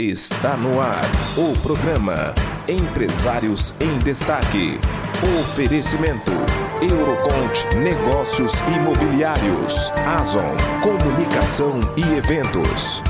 Está no ar o programa Empresários em Destaque. Oferecimento Eurocont Negócios Imobiliários, Azon Comunicação e Eventos.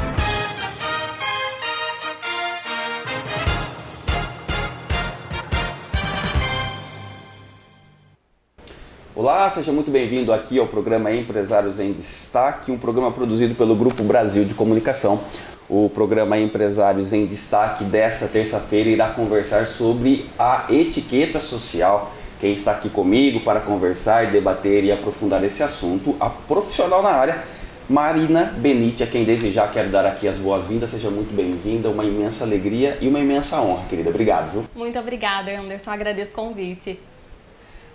Olá, seja muito bem-vindo aqui ao programa Empresários em Destaque, um programa produzido pelo Grupo Brasil de Comunicação. O programa Empresários em Destaque desta terça-feira irá conversar sobre a etiqueta social. Quem está aqui comigo para conversar, debater e aprofundar esse assunto, a profissional na área, Marina Benite, a quem desde já quero dar aqui as boas-vindas. Seja muito bem-vinda, uma imensa alegria e uma imensa honra, querida. Obrigado, viu? Muito obrigada, Anderson. Agradeço o convite.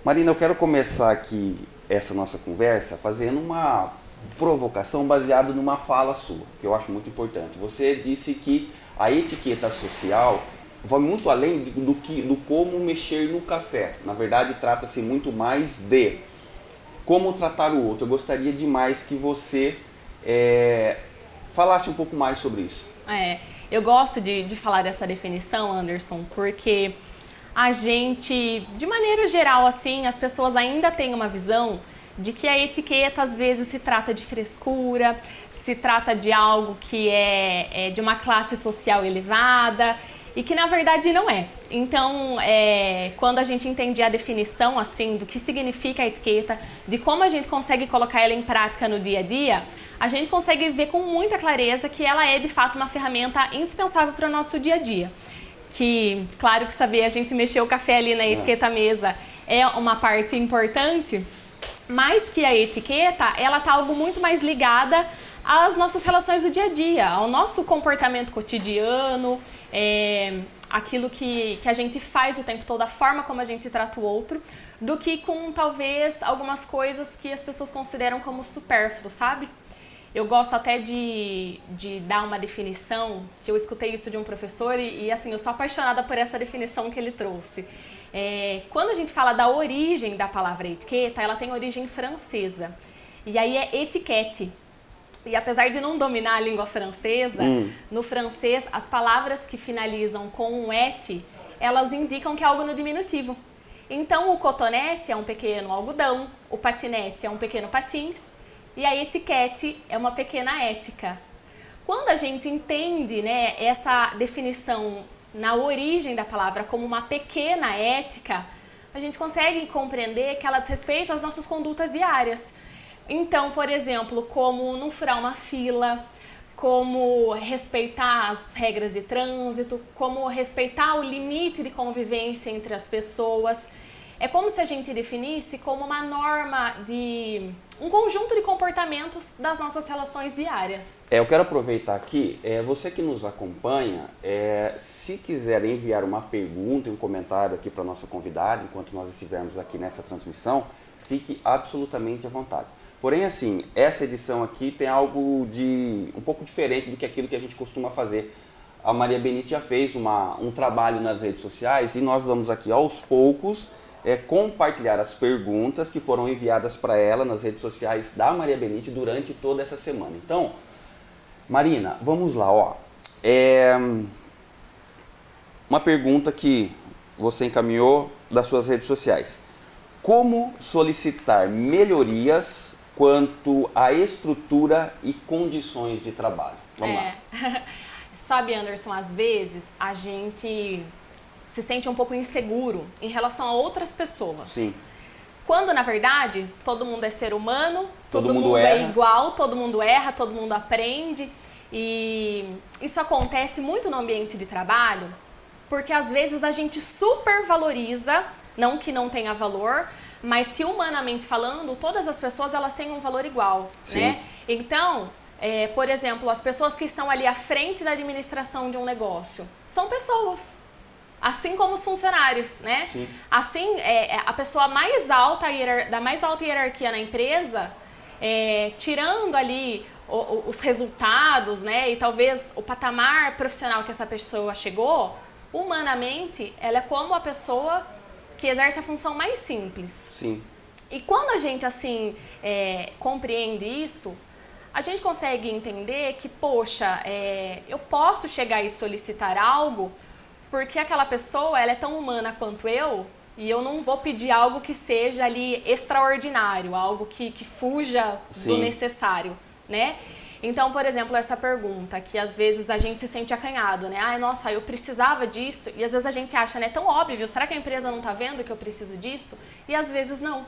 Marina, eu quero começar aqui essa nossa conversa fazendo uma provocação baseada numa fala sua, que eu acho muito importante. Você disse que a etiqueta social vai muito além do que do como mexer no café. Na verdade, trata-se muito mais de como tratar o outro. Eu gostaria demais que você é, falasse um pouco mais sobre isso. É, eu gosto de, de falar dessa definição, Anderson, porque a gente, de maneira geral, assim, as pessoas ainda têm uma visão de que a etiqueta às vezes se trata de frescura, se trata de algo que é, é de uma classe social elevada e que na verdade não é. Então, é, quando a gente entende a definição assim do que significa a etiqueta, de como a gente consegue colocar ela em prática no dia a dia, a gente consegue ver com muita clareza que ela é de fato uma ferramenta indispensável para o nosso dia a dia que, claro que saber a gente mexer o café ali na é. etiqueta mesa é uma parte importante, mas que a etiqueta, ela tá algo muito mais ligada às nossas relações do dia a dia, ao nosso comportamento cotidiano, é, aquilo que, que a gente faz o tempo todo, a forma como a gente trata o outro, do que com talvez algumas coisas que as pessoas consideram como supérfluo, sabe? Eu gosto até de, de dar uma definição, que eu escutei isso de um professor e, e assim, eu sou apaixonada por essa definição que ele trouxe. É, quando a gente fala da origem da palavra etiqueta, ela tem origem francesa. E aí é etiquette. E apesar de não dominar a língua francesa, hum. no francês as palavras que finalizam com um et, elas indicam que é algo no diminutivo. Então o cotonete é um pequeno algodão, o patinete é um pequeno patins e a etiquete é uma pequena ética. Quando a gente entende né, essa definição na origem da palavra como uma pequena ética, a gente consegue compreender que ela diz respeito às nossas condutas diárias. Então, por exemplo, como não furar uma fila, como respeitar as regras de trânsito, como respeitar o limite de convivência entre as pessoas. É como se a gente definisse como uma norma de um conjunto de comportamentos das nossas relações diárias. É, eu quero aproveitar aqui, é, você que nos acompanha, é, se quiser enviar uma pergunta um comentário aqui para nossa convidada, enquanto nós estivermos aqui nessa transmissão, fique absolutamente à vontade. Porém, assim, essa edição aqui tem algo de um pouco diferente do que aquilo que a gente costuma fazer. A Maria Benite já fez uma, um trabalho nas redes sociais e nós vamos aqui aos poucos é, compartilhar as perguntas que foram enviadas para ela nas redes sociais da Maria Benite durante toda essa semana. Então, Marina, vamos lá, ó. É uma pergunta que você encaminhou das suas redes sociais. Como solicitar melhorias quanto à estrutura e condições de trabalho? Vamos é. lá. Sabe, Anderson, às vezes a gente se sente um pouco inseguro em relação a outras pessoas. Sim. Quando, na verdade, todo mundo é ser humano, todo, todo mundo, mundo é igual, todo mundo erra, todo mundo aprende. E isso acontece muito no ambiente de trabalho, porque às vezes a gente supervaloriza, não que não tenha valor, mas que humanamente falando, todas as pessoas elas têm um valor igual, Sim. né? Então, é, por exemplo, as pessoas que estão ali à frente da administração de um negócio são pessoas assim como os funcionários, né? Sim. Assim, é, é a pessoa mais alta, da mais alta hierarquia na empresa, é, tirando ali o, o, os resultados, né? E talvez o patamar profissional que essa pessoa chegou, humanamente, ela é como a pessoa que exerce a função mais simples. Sim. E quando a gente, assim, é, compreende isso, a gente consegue entender que, poxa, é, eu posso chegar e solicitar algo porque aquela pessoa ela é tão humana quanto eu e eu não vou pedir algo que seja ali extraordinário, algo que, que fuja Sim. do necessário, né? Então, por exemplo, essa pergunta que às vezes a gente se sente acanhado, né? Ai, nossa, eu precisava disso. E às vezes a gente acha, né, tão óbvio, será que a empresa não está vendo que eu preciso disso? E às vezes não.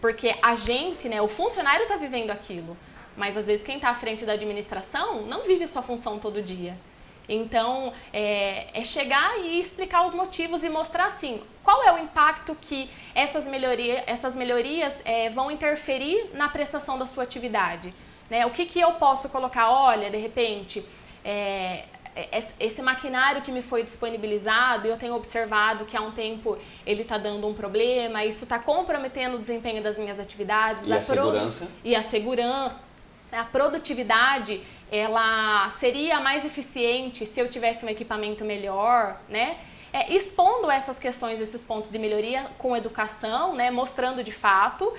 Porque a gente, né, o funcionário está vivendo aquilo. Mas às vezes quem está à frente da administração não vive sua função todo dia. Então, é, é, chegar e explicar os motivos e mostrar assim, qual é o impacto que essas, melhoria, essas melhorias é, vão interferir na prestação da sua atividade. Né? O que, que eu posso colocar? Olha, de repente, é, é esse maquinário que me foi disponibilizado, eu tenho observado que há um tempo ele está dando um problema, isso está comprometendo o desempenho das minhas atividades. E a, a segurança? E a segurança a produtividade ela seria mais eficiente se eu tivesse um equipamento melhor, né? É, expondo essas questões, esses pontos de melhoria com educação, né? Mostrando de fato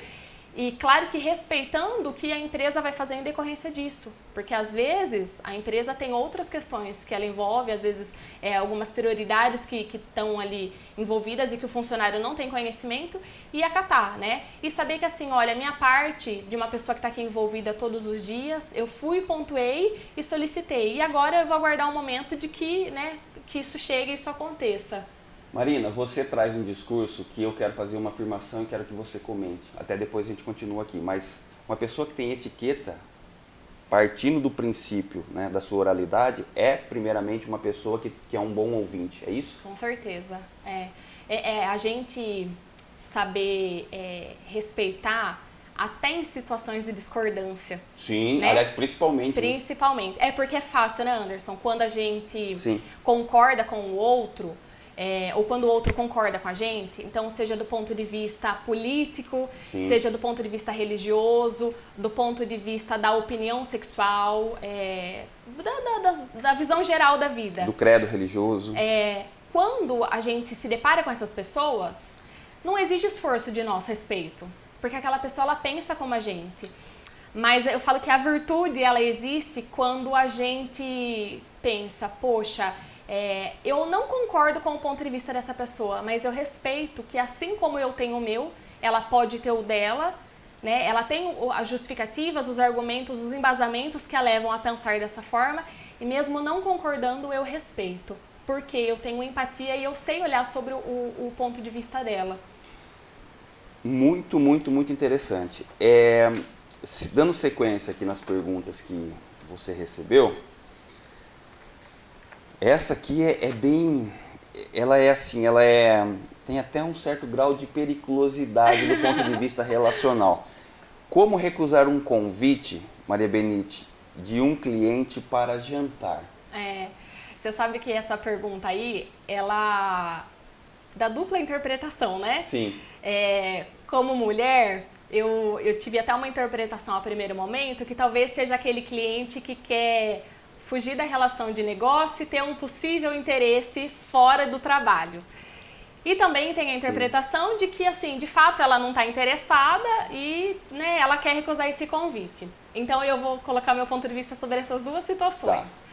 e claro que respeitando o que a empresa vai fazer em decorrência disso, porque às vezes a empresa tem outras questões que ela envolve, às vezes é, algumas prioridades que estão ali envolvidas e que o funcionário não tem conhecimento e acatar, né? E saber que assim, olha, minha parte de uma pessoa que está aqui envolvida todos os dias, eu fui, pontuei e solicitei. E agora eu vou aguardar um momento de que, né, que isso chegue e isso aconteça. Marina, você traz um discurso que eu quero fazer uma afirmação e quero que você comente. Até depois a gente continua aqui. Mas uma pessoa que tem etiqueta, partindo do princípio né, da sua oralidade, é primeiramente uma pessoa que, que é um bom ouvinte, é isso? Com certeza. É, é, é a gente saber é, respeitar até em situações de discordância. Sim, né? aliás, principalmente. Principalmente. Né? É porque é fácil, né, Anderson? Quando a gente Sim. concorda com o outro é, ou quando o outro concorda com a gente, então seja do ponto de vista político, Sim. seja do ponto de vista religioso, do ponto de vista da opinião sexual, é, da, da, da, visão geral da vida. Do credo religioso. É, quando a gente se depara com essas pessoas, não exige esforço de nosso respeito, porque aquela pessoa ela pensa como a gente. Mas eu falo que a virtude ela existe quando a gente pensa, poxa, é, eu não concordo com o ponto de vista dessa pessoa, mas eu respeito que assim como eu tenho o meu, ela pode ter o dela, né? Ela tem as justificativas, os argumentos, os embasamentos que a levam a pensar dessa forma, e mesmo não concordando, eu respeito, porque eu tenho empatia e eu sei olhar sobre o, o ponto de vista dela. Muito, muito, muito interessante. É, dando sequência aqui nas perguntas que você recebeu, essa aqui é, é, bem. Ela é assim, ela é. tem até um certo grau de periculosidade do ponto de vista relacional. Como recusar um convite, Maria Benite, de um cliente para jantar? É, você sabe que essa pergunta aí, ela dá dupla interpretação, né? Sim. É, como mulher, eu, eu tive até uma interpretação a primeiro momento que talvez seja aquele cliente que quer fugir da relação de negócio e ter um possível interesse fora do trabalho. E também tem a interpretação de que, assim, de fato ela não está interessada e né, ela quer recusar esse convite. Então eu vou colocar meu ponto de vista sobre essas duas situações. Tá.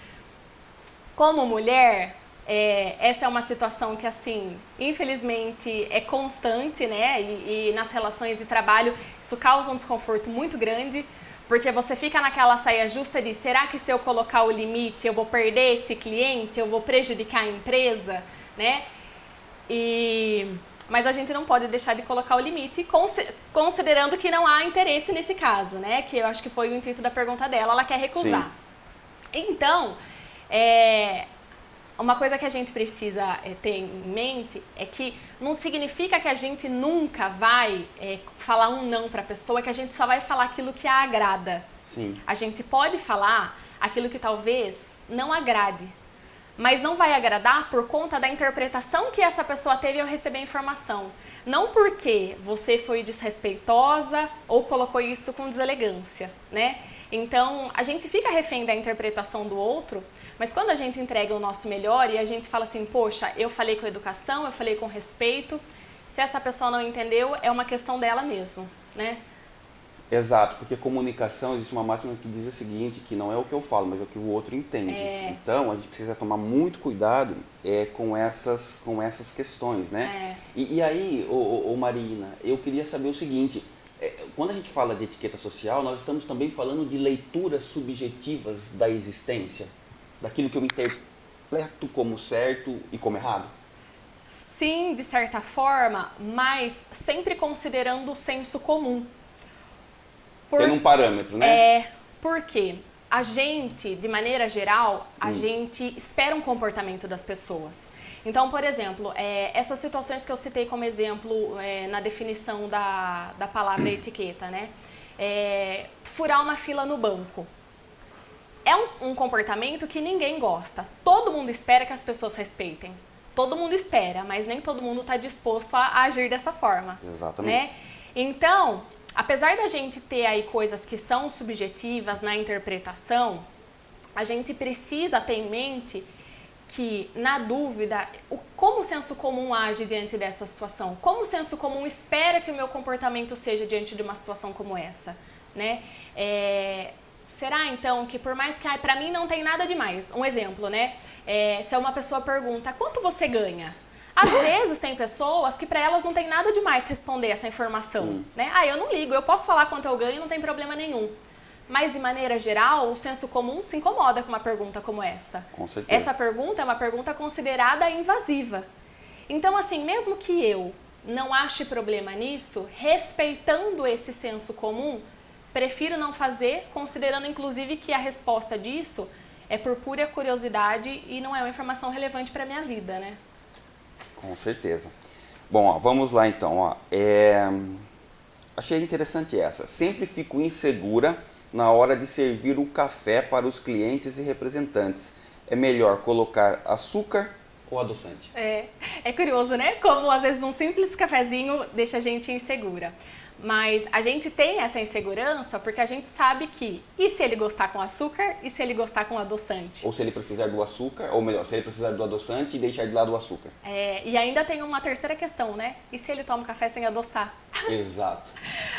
Como mulher, é, essa é uma situação que, assim, infelizmente é constante, né? E, e nas relações de trabalho isso causa um desconforto muito grande porque você fica naquela saia justa de será que se eu colocar o limite eu vou perder esse cliente, eu vou prejudicar a empresa, né? E mas a gente não pode deixar de colocar o limite, considerando que não há interesse nesse caso, né? Que eu acho que foi o intuito da pergunta dela, ela quer recusar. Sim. Então, é, uma coisa que a gente precisa é, ter em mente é que não significa que a gente nunca vai é, falar um não para a pessoa, que a gente só vai falar aquilo que a agrada. Sim. A gente pode falar aquilo que talvez não agrade, mas não vai agradar por conta da interpretação que essa pessoa teve ao receber a informação. Não porque você foi desrespeitosa ou colocou isso com deselegância, né? Então, a gente fica refém da interpretação do outro, mas quando a gente entrega o nosso melhor e a gente fala assim, poxa, eu falei com educação, eu falei com respeito, se essa pessoa não entendeu, é uma questão dela mesmo, né? Exato, porque comunicação existe uma máxima que diz o seguinte, que não é o que eu falo, mas é o que o outro entende. É. Então a gente precisa tomar muito cuidado é, com, essas, com essas questões, né? É. E, e aí, ô, ô, ô Marina, eu queria saber o seguinte, é, quando a gente fala de etiqueta social, nós estamos também falando de leituras subjetivas da existência, daquilo que eu interpreto como certo e como errado? Sim, de certa forma, mas sempre considerando o senso comum. Por- Tendo um parâmetro, né? É, porque a gente, de maneira geral, a gente espera um comportamento das pessoas. Então, por exemplo, é, essas situações que eu citei como exemplo é, na definição da, da palavra etiqueta, né? É, furar uma fila no banco. É um, um comportamento que ninguém gosta. Todo mundo espera que as pessoas respeitem. Todo mundo espera, mas nem todo mundo está disposto a, a agir dessa forma. Exatamente. Né? Então, apesar da gente ter aí coisas que são subjetivas na interpretação, a gente precisa ter em mente que, na dúvida, o, como o senso comum age diante dessa situação? Como o senso comum espera que o meu comportamento seja diante de uma situação como essa? Né? É, será então que por mais que, para mim não tem nada demais, um exemplo, né? É, se uma pessoa pergunta, quanto você ganha? Às vezes tem pessoas que para elas não tem nada demais responder essa informação, né? Ah, eu não ligo, eu posso falar quanto eu ganho, não tem problema nenhum. Mas de maneira geral, o senso comum se incomoda com uma pergunta como essa. Com certeza. Essa pergunta é uma pergunta considerada invasiva. Então, assim, mesmo que eu não ache problema nisso, respeitando esse senso comum, prefiro não fazer, considerando inclusive que a resposta disso é por pura curiosidade e não é uma informação relevante para minha vida, né? Com certeza. Bom, ó, vamos lá então. Ó. É, Achei interessante essa. Sempre fico insegura na hora de servir o café para os clientes e representantes. É melhor colocar açúcar ou adoçante? É, é curioso, né? Como às vezes um simples cafezinho deixa a gente insegura. Mas a gente tem essa insegurança porque a gente sabe que e se ele gostar com açúcar e se ele gostar com adoçante? Ou se ele precisar do açúcar, ou melhor, se ele precisar do adoçante e deixar de lado o açúcar. É, e ainda tem uma terceira questão, né? E se ele toma café sem adoçar? Exato.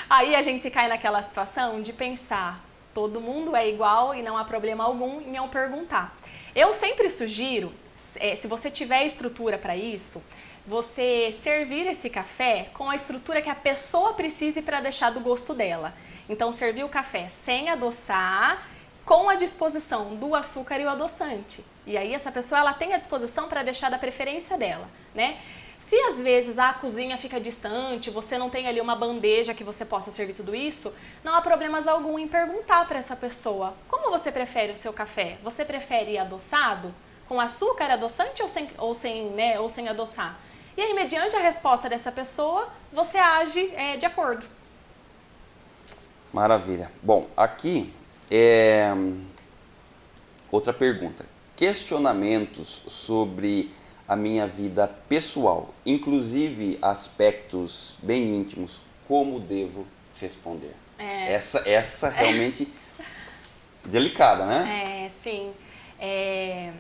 Aí a gente cai naquela situação de pensar, todo mundo é igual e não há problema algum em eu perguntar. Eu sempre sugiro, é, se você tiver estrutura para isso, você servir esse café com a estrutura que a pessoa precise para deixar do gosto dela. Então, servir o café sem adoçar, com a disposição do açúcar e o adoçante. E aí essa pessoa ela tem a disposição para deixar da preferência dela, né? Se às vezes a cozinha fica distante, você não tem ali uma bandeja que você possa servir tudo isso, não há problemas algum em perguntar para essa pessoa: como você prefere o seu café? Você prefere adoçado? Com açúcar adoçante ou sem, ou sem, né, ou sem adoçar? E aí, mediante a resposta dessa pessoa, você age é, de acordo. Maravilha. Bom, aqui é outra pergunta. Questionamentos sobre a minha vida pessoal, inclusive aspectos bem íntimos, como devo responder? É. Essa, essa realmente delicada, né? É, sim. É,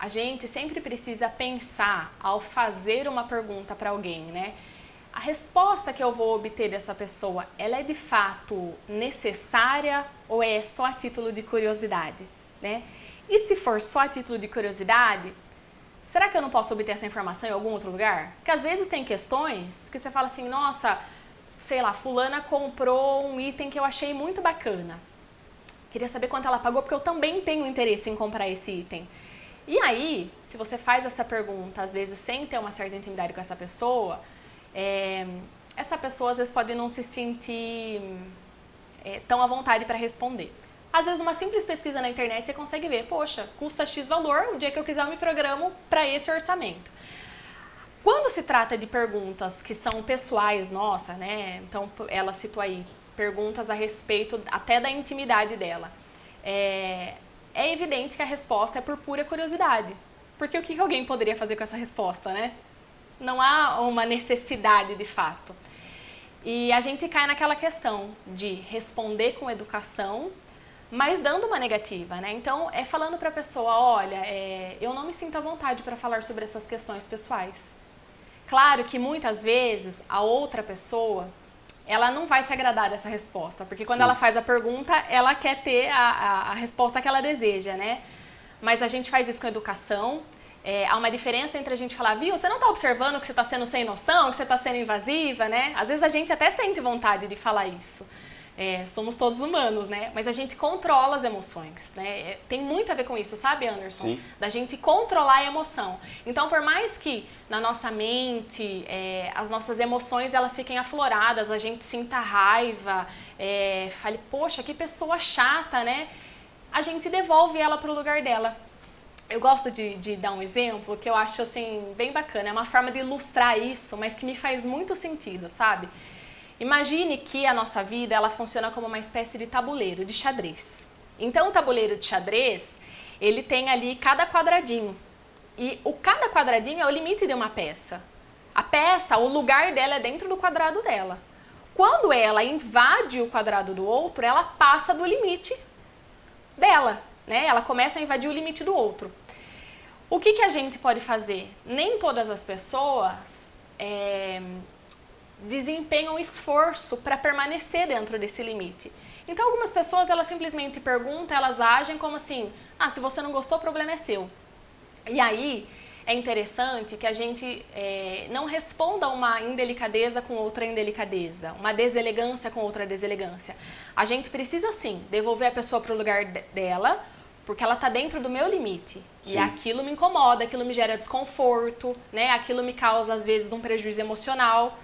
a gente sempre precisa pensar ao fazer uma pergunta para alguém, né? A resposta que eu vou obter dessa pessoa, ela é de fato necessária ou é só a título de curiosidade, né? E se for só a título de curiosidade, será que eu não posso obter essa informação em algum outro lugar? Porque às vezes tem questões que você fala assim, nossa, sei lá, fulana comprou um item que eu achei muito bacana. Queria saber quanto ela pagou porque eu também tenho interesse em comprar esse item. E aí, se você faz essa pergunta, às vezes sem ter uma certa intimidade com essa pessoa, é, essa pessoa às vezes pode não se sentir é, tão à vontade para responder. Às vezes, uma simples pesquisa na internet você consegue ver, poxa, custa X valor, o dia que eu quiser eu me programo para esse orçamento. Quando se trata de perguntas que são pessoais, nossa, né? Então, ela citou aí perguntas a respeito até da intimidade dela. É, é evidente que a resposta é por pura curiosidade. Porque o que alguém poderia fazer com essa resposta, né? Não há uma necessidade de fato. E a gente cai naquela questão de responder com educação, mas dando uma negativa, né? Então, é falando para a pessoa, olha, é, eu não me sinto à vontade para falar sobre essas questões pessoais. Claro que muitas vezes a outra pessoa, ela não vai se agradar dessa resposta, porque quando Sim. ela faz a pergunta, ela quer ter a, a, a resposta que ela deseja, né? Mas a gente faz isso com educação. É, há uma diferença entre a gente falar, viu, você não está observando que você está sendo sem noção, que você está sendo invasiva, né? Às vezes a gente até sente vontade de falar isso. É, somos todos humanos, né? Mas a gente controla as emoções, né? É, tem muito a ver com isso, sabe, Anderson? Sim. Da gente controlar a emoção. Então, por mais que na nossa mente é, as nossas emoções elas fiquem afloradas, a gente sinta raiva, é, fale, poxa, que pessoa chata, né? A gente devolve ela para o lugar dela. Eu gosto de, de, dar um exemplo que eu acho assim bem bacana. É uma forma de ilustrar isso, mas que me faz muito sentido, sabe? Imagine que a nossa vida ela funciona como uma espécie de tabuleiro de xadrez. Então o tabuleiro de xadrez ele tem ali cada quadradinho e o cada quadradinho é o limite de uma peça. A peça, o lugar dela é dentro do quadrado dela. Quando ela invade o quadrado do outro, ela passa do limite dela, né? Ela começa a invadir o limite do outro. O que, que a gente pode fazer? Nem todas as pessoas é, desempenham esforço para permanecer dentro desse limite. Então, algumas pessoas, elas simplesmente perguntam, elas agem como assim, ah, se você não gostou, o problema é seu. E aí, é interessante que a gente é, não responda uma indelicadeza com outra indelicadeza, uma deselegância com outra deselegância. A gente precisa, sim, devolver a pessoa para o lugar dela, porque ela está dentro do meu limite. Sim. E aquilo me incomoda, aquilo me gera desconforto, né? aquilo me causa, às vezes, um prejuízo emocional.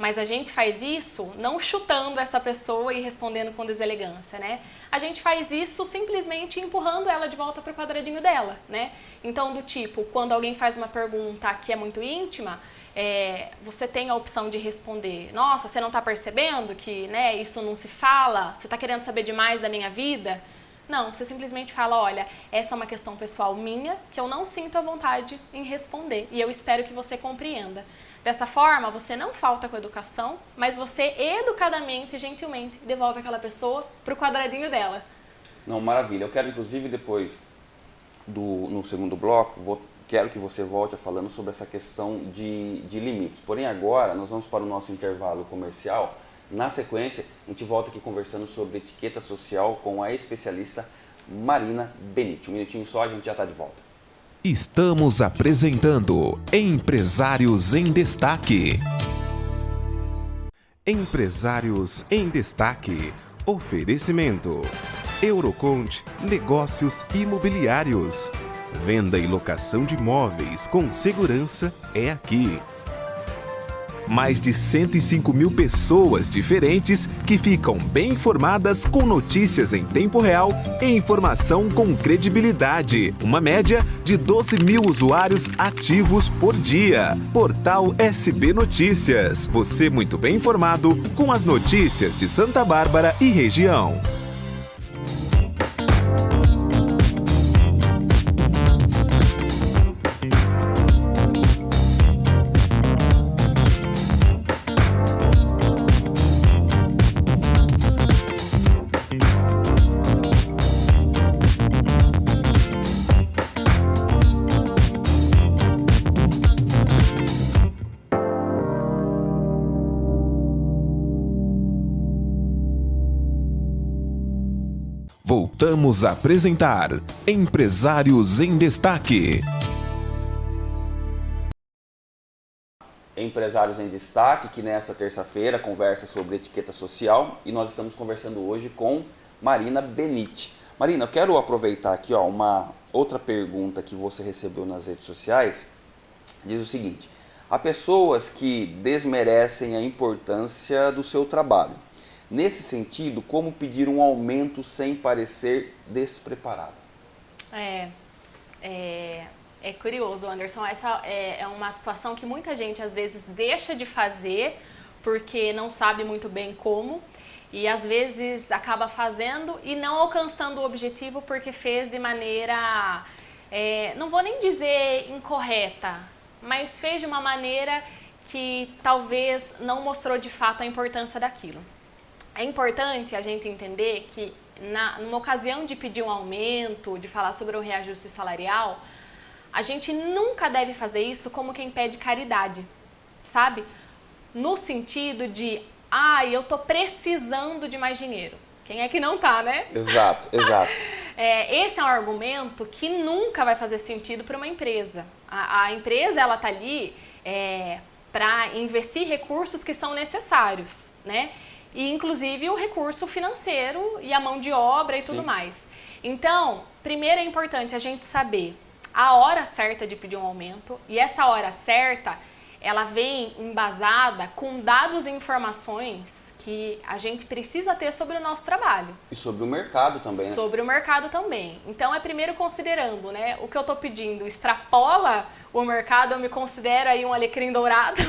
Mas a gente faz isso não chutando essa pessoa e respondendo com deselegância, né? A gente faz isso simplesmente empurrando ela de volta para o quadradinho dela, né? Então, do tipo, quando alguém faz uma pergunta que é muito íntima, é, você tem a opção de responder, nossa, você não está percebendo que né, isso não se fala? Você está querendo saber demais da minha vida? Não, você simplesmente fala, olha, essa é uma questão pessoal minha que eu não sinto a vontade em responder e eu espero que você compreenda. Dessa forma, você não falta com a educação, mas você educadamente gentilmente devolve aquela pessoa para o quadradinho dela. Não, maravilha. Eu quero, inclusive, depois do no segundo bloco, vou, quero que você volte falando sobre essa questão de, de limites. Porém, agora, nós vamos para o nosso intervalo comercial. Na sequência, a gente volta aqui conversando sobre etiqueta social com a especialista Marina Benite. Um minutinho só, a gente já está de volta. Estamos apresentando Empresários em Destaque. Empresários em Destaque. Oferecimento. Eurocont Negócios Imobiliários. Venda e locação de imóveis com segurança é aqui mais de 105 mil pessoas diferentes que ficam bem informadas com notícias em tempo real e informação com credibilidade. Uma média de 12 mil usuários ativos por dia. Portal SB Notícias. Você muito bem informado com as notícias de Santa Bárbara e região. Voltamos a apresentar Empresários em Destaque. Empresários em Destaque, que nessa terça-feira conversa sobre etiqueta social e nós estamos conversando hoje com Marina Benite. Marina, eu quero aproveitar aqui ó, uma outra pergunta que você recebeu nas redes sociais. Diz o seguinte: há pessoas que desmerecem a importância do seu trabalho Nesse sentido, como pedir um aumento sem parecer despreparado? É, é, é curioso, Anderson. Essa é, é uma situação que muita gente às vezes deixa de fazer porque não sabe muito bem como e às vezes acaba fazendo e não alcançando o objetivo porque fez de maneira, é, não vou nem dizer incorreta, mas fez de uma maneira que talvez não mostrou de fato a importância daquilo. É importante a gente entender que na, numa ocasião de pedir um aumento, de falar sobre o reajuste salarial, a gente nunca deve fazer isso como quem pede caridade, sabe? No sentido de ah, eu tô precisando de mais dinheiro. Quem é que não tá, né? Exato, exato. É, esse é um argumento que nunca vai fazer sentido para uma empresa. A, a, empresa ela tá ali é, para investir recursos que são necessários, né? E inclusive o recurso financeiro e a mão de obra e Sim. tudo mais. Então, primeiro é importante a gente saber a hora certa de pedir um aumento e essa hora certa ela vem embasada com dados e informações que a gente precisa ter sobre o nosso trabalho. E sobre o mercado também, né? Sobre o mercado também. Então, é primeiro considerando, né, o que eu estou pedindo extrapola o mercado, eu me considero aí um alecrim dourado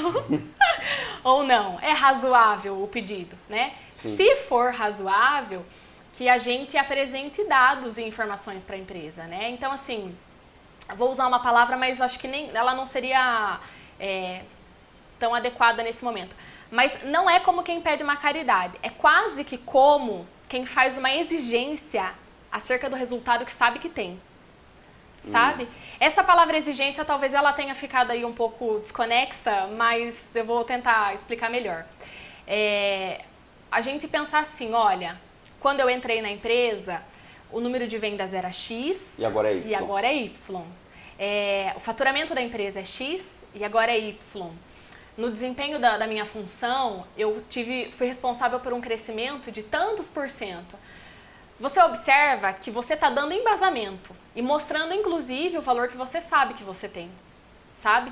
ou não? É razoável o pedido, né? Sim. Se for razoável, que a gente apresente dados e informações para a empresa, né? Então, assim, vou usar uma palavra, mas acho que nem ela não seria é, tão adequada nesse momento. Mas não é como quem pede uma caridade, é quase que como quem faz uma exigência acerca do resultado que sabe que tem. Sabe? Hum. Essa palavra exigência talvez ela tenha ficado aí um pouco desconexa, mas eu vou tentar explicar melhor. É, a gente pensar assim, olha, quando eu entrei na empresa, o número de vendas era X e agora é Y. E agora é y. É, o faturamento da empresa é X e agora é Y. No desempenho da, da minha função, eu tive, fui responsável por um crescimento de tantos por cento. Você observa que você está dando embasamento e mostrando, inclusive, o valor que você sabe que você tem, sabe?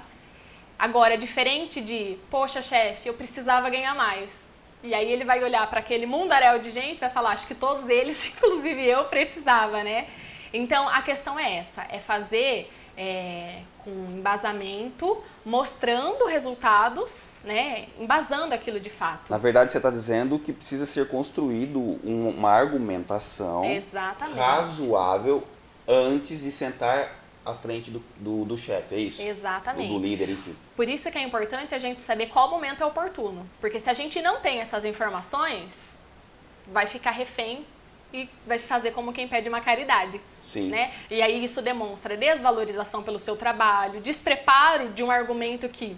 Agora, diferente de, poxa, chefe, eu precisava ganhar mais. E aí ele vai olhar para aquele mundaréu de gente e vai falar, acho que todos eles, inclusive eu, precisava, né? Então, a questão é essa, é fazer é, com embasamento, mostrando resultados, né, embasando aquilo de fato. Na verdade, você está dizendo que precisa ser construído uma argumentação Exatamente. razoável antes de sentar à frente do, do, do chefe, é isso? Exatamente. Do, do líder, enfim. Por isso que é importante a gente saber qual momento é oportuno. Porque se a gente não tem essas informações, vai ficar refém e vai fazer como quem pede uma caridade. Sim. Né? E aí isso demonstra desvalorização pelo seu trabalho, despreparo de um argumento que,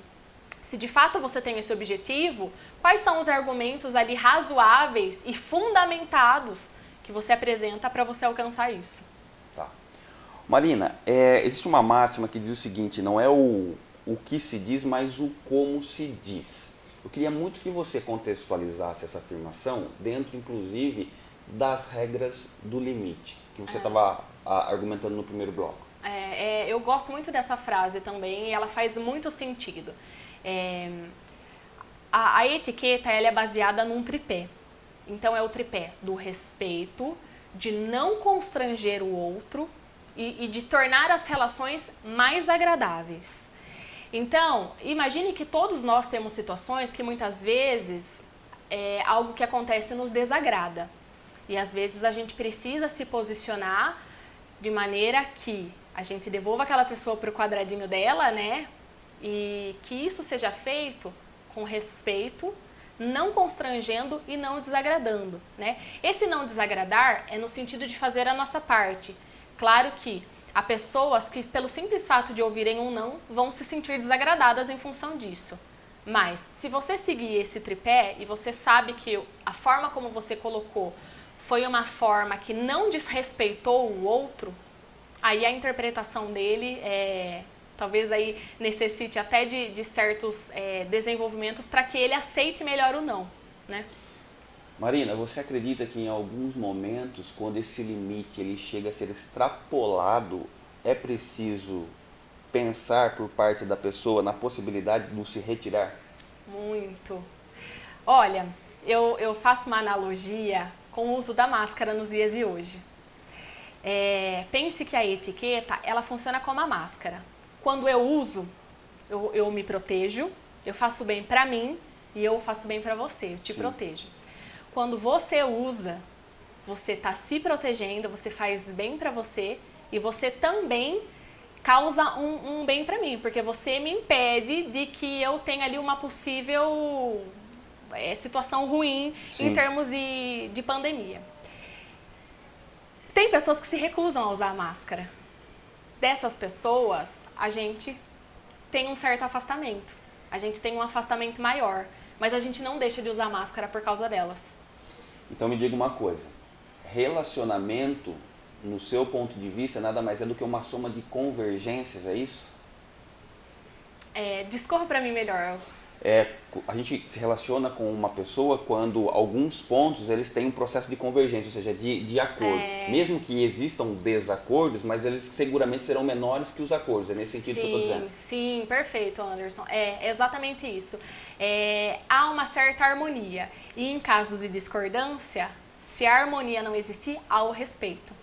se de fato você tem esse objetivo, quais são os argumentos ali razoáveis e fundamentados que você apresenta para você alcançar isso? Tá. Marina, é, existe uma máxima que diz o seguinte, não é o, o que se diz, mas o como se diz. Eu queria muito que você contextualizasse essa afirmação dentro, inclusive, das regras do limite, que você estava ah. argumentando no primeiro bloco. É, é, eu gosto muito dessa frase também e ela faz muito sentido. É, a, a, etiqueta ela é baseada num tripé. Então é o tripé do respeito, de não constranger o outro e, e de tornar as relações mais agradáveis. Então, imagine que todos nós temos situações que muitas vezes é, algo que acontece nos desagrada. E às vezes a gente precisa se posicionar de maneira que a gente devolva aquela pessoa para o quadradinho dela, né? E que isso seja feito com respeito, não constrangendo e não desagradando, né? Esse não desagradar é no sentido de fazer a nossa parte. Claro que há pessoas que, pelo simples fato de ouvirem um não, vão se sentir desagradadas em função disso. Mas, se você seguir esse tripé e você sabe que a forma como você colocou foi uma forma que não desrespeitou o outro, aí a interpretação dele é, talvez aí necessite até de, de certos é, desenvolvimentos para que ele aceite melhor o não, né? Marina, você acredita que em alguns momentos, quando esse limite ele chega a ser extrapolado, é preciso pensar por parte da pessoa na possibilidade de se retirar? Muito. Olha, eu, eu faço uma analogia com o uso da máscara nos dias de hoje. É, pense que a etiqueta, ela funciona como a máscara. Quando eu uso, eu, eu me protejo, eu faço bem para mim e eu faço bem para você, eu te Sim. protejo. Quando você usa, você está se protegendo, você faz bem para você e você também causa um, um bem para mim, porque você me impede de que eu tenha ali uma possível é, situação ruim Sim. em termos de, de pandemia. Tem pessoas que se recusam a usar máscara. Dessas pessoas, a gente tem um certo afastamento. A gente tem um afastamento maior. mas a gente não deixa de usar máscara por causa delas. Então me diga uma coisa, relacionamento, no seu ponto de vista, nada mais é do que uma soma de convergências, é isso? É, discorra para mim melhor. É, a gente se relaciona com uma pessoa quando alguns pontos eles têm um processo de convergência, ou seja, de, de acordo. É... Mesmo que existam desacordos, mas eles seguramente serão menores que os acordos. É nesse sentido sim, que eu estou dizendo. Sim, perfeito, Anderson. É exatamente isso. É, há uma certa harmonia. E em casos de discordância, se a harmonia não existir, há o respeito.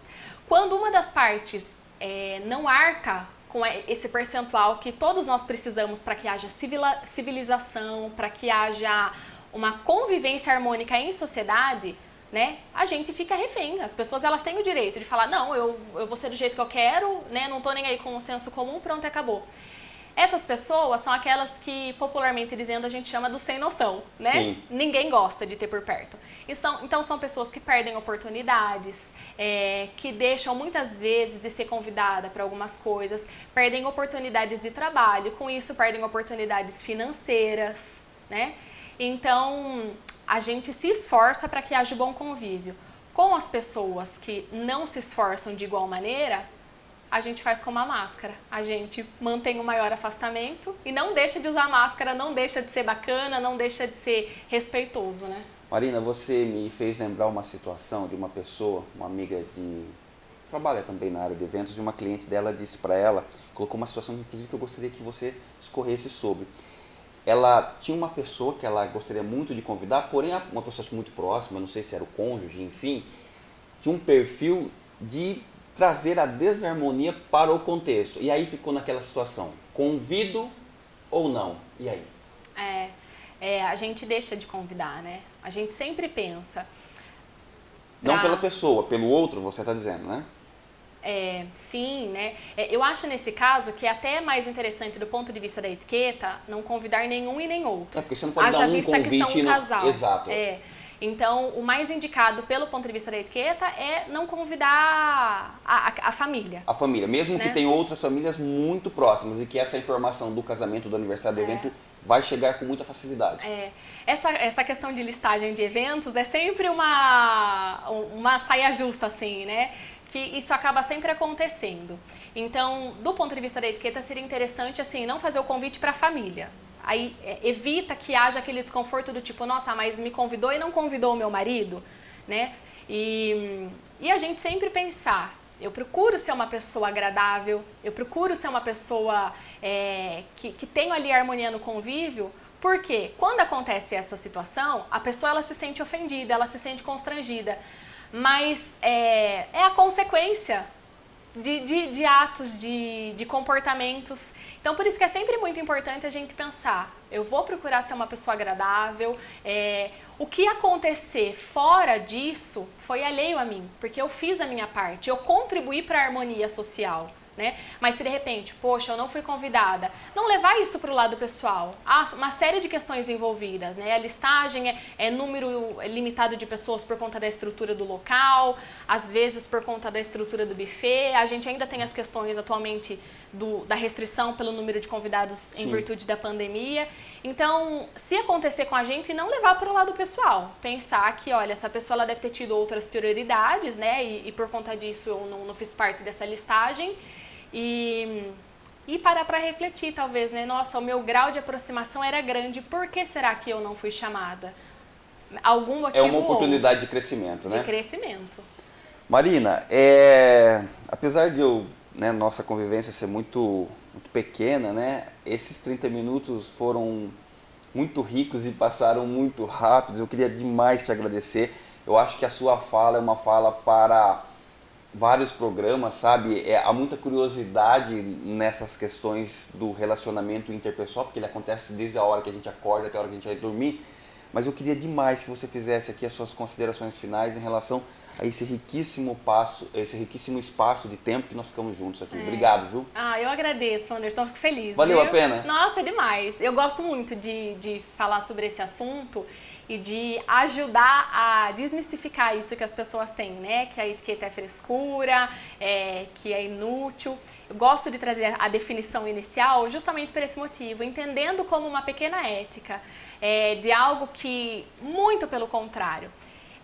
Quando uma das partes é, não arca com esse percentual que todos nós precisamos para que haja civilização, para que haja uma convivência harmônica em sociedade, né, a gente fica refém. As pessoas elas têm o direito de falar, não, eu, eu vou ser do jeito que eu quero, né, não estou nem aí com o senso comum, pronto, acabou. Essas pessoas são aquelas que, popularmente dizendo, a gente chama do sem noção, né? Sim. Ninguém gosta de ter por perto. E são, então, são pessoas que perdem oportunidades, é, que deixam muitas vezes de ser convidada para algumas coisas, perdem oportunidades de trabalho, com isso perdem oportunidades financeiras, né? Então, a gente se esforça para que haja bom convívio. Com as pessoas que não se esforçam de igual maneira, a gente faz com uma máscara. A gente mantém o maior afastamento e não deixa de usar máscara, não deixa de ser bacana, não deixa de ser respeitoso, né? Marina, você me fez lembrar uma situação de uma pessoa, uma amiga de trabalha também na área de eventos, de uma cliente dela disse para ela, colocou uma situação inclusive que eu gostaria que você escorresse sobre. Ela tinha uma pessoa que ela gostaria muito de convidar, porém uma pessoa muito próxima, não sei se era o cônjuge, enfim, tinha um perfil de trazer a desarmonia para o contexto. E aí ficou naquela situação, convido ou não? E aí? É, é a gente deixa de convidar, né? A gente sempre pensa. Pra... Não pela pessoa, pelo outro, você está dizendo, né? É, sim, né? É, eu acho nesse caso que é até mais interessante do ponto de vista da etiqueta não convidar nenhum e nem outro. É porque você não pode Haja dar um vista convite que são um casal. Exato. É. Então, o mais indicado pelo ponto de vista da etiqueta é não convidar a, a, a família. A família, mesmo né? que tenha outras famílias muito próximas e que essa informação do casamento, do aniversário, do é. evento vai chegar com muita facilidade. É. Essa, essa questão de listagem de eventos é sempre uma, uma saia justa, assim, né? que isso acaba sempre acontecendo. Então, do ponto de vista da etiqueta, seria interessante assim não fazer o convite para a família. Aí é, evita que haja aquele desconforto do tipo, nossa, mas me convidou e não convidou o meu marido, né? E, e a gente sempre pensar, eu procuro ser uma pessoa agradável, eu procuro ser uma pessoa é, que, que tenho ali harmonia no convívio, porque quando acontece essa situação, a pessoa ela se sente ofendida, ela se sente constrangida, mas é, é a consequência de, de, de atos, de, de comportamentos. Então, por isso que é sempre muito importante a gente pensar, eu vou procurar ser uma pessoa agradável, é, o que acontecer fora disso foi alheio a mim, porque eu fiz a minha parte, eu contribuí para a harmonia social né? Mas se de repente, poxa, eu não fui convidada, não levar isso para o lado pessoal. Há uma série de questões envolvidas, né? A listagem é, é número limitado de pessoas por conta da estrutura do local, às vezes por conta da estrutura do buffet. A gente ainda tem as questões atualmente do, da restrição pelo número de convidados Sim. em virtude da pandemia. Então, se acontecer com a gente, não levar para o lado pessoal. Pensar que, olha, essa pessoa ela deve ter tido outras prioridades, né? E, e por conta disso eu não, não fiz parte dessa listagem e, e parar para refletir, talvez, né? Nossa, o meu grau de aproximação era grande, por que será que eu não fui chamada? Algum motivo É uma oportunidade de crescimento, né? De crescimento. Marina, é, apesar de eu, né, nossa convivência ser muito, muito pequena, né? Esses 30 minutos foram muito ricos e passaram muito rápidos. Eu queria demais te agradecer. Eu acho que a sua fala é uma fala para vários programas, sabe? É, há muita curiosidade nessas questões do relacionamento interpessoal, porque ele acontece desde a hora que a gente acorda até a hora que a gente vai dormir. Mas eu queria demais que você fizesse aqui as suas considerações finais em relação a esse riquíssimo passo, esse riquíssimo espaço de tempo que nós ficamos juntos aqui. É. Obrigado, viu? Ah, eu agradeço, Anderson, fico feliz. Valeu viu? a pena? Nossa, demais. Eu gosto muito de, de falar sobre esse assunto e de ajudar a desmistificar isso que as pessoas têm, né? Que a etiqueta é frescura, é, que é inútil. Eu gosto de trazer a definição inicial justamente por esse motivo, entendendo como uma pequena ética é, de algo que, muito pelo contrário,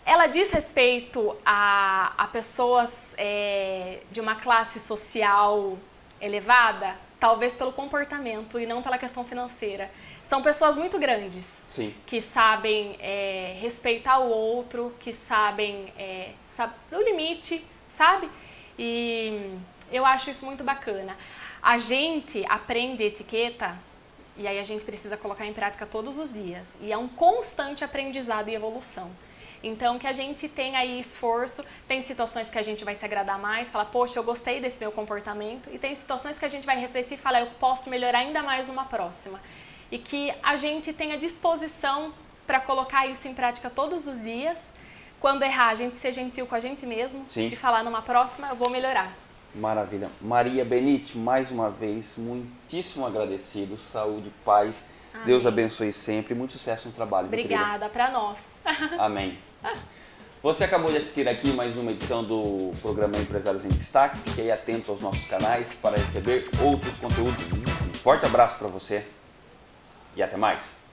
ela diz respeito a, a pessoas é, de uma classe social elevada, talvez pelo comportamento e não pela questão financeira. São pessoas muito grandes Sim. que sabem é, respeitar o outro, que sabem é, sabe, o limite, sabe? E eu acho isso muito bacana. A gente aprende etiqueta e aí a gente precisa colocar em prática todos os dias. E é um constante aprendizado e evolução. Então, que a gente tenha aí esforço, tem situações que a gente vai se agradar mais, falar, poxa, eu gostei desse meu comportamento, e tem situações que a gente vai refletir e falar, eu posso melhorar ainda mais numa próxima. E que a gente tenha disposição para colocar isso em prática todos os dias. Quando errar, a gente ser gentil com a gente mesmo, Sim. de falar numa próxima, eu vou melhorar. Maravilha. Maria Benite, mais uma vez, muitíssimo agradecido. Saúde, paz. Amém. Deus abençoe sempre. Muito sucesso no trabalho. Obrigada para nós. Amém. Você acabou de assistir aqui mais uma edição do programa Empresários em Destaque. Fique aí atento aos nossos canais para receber outros conteúdos. Um forte abraço para você e até mais.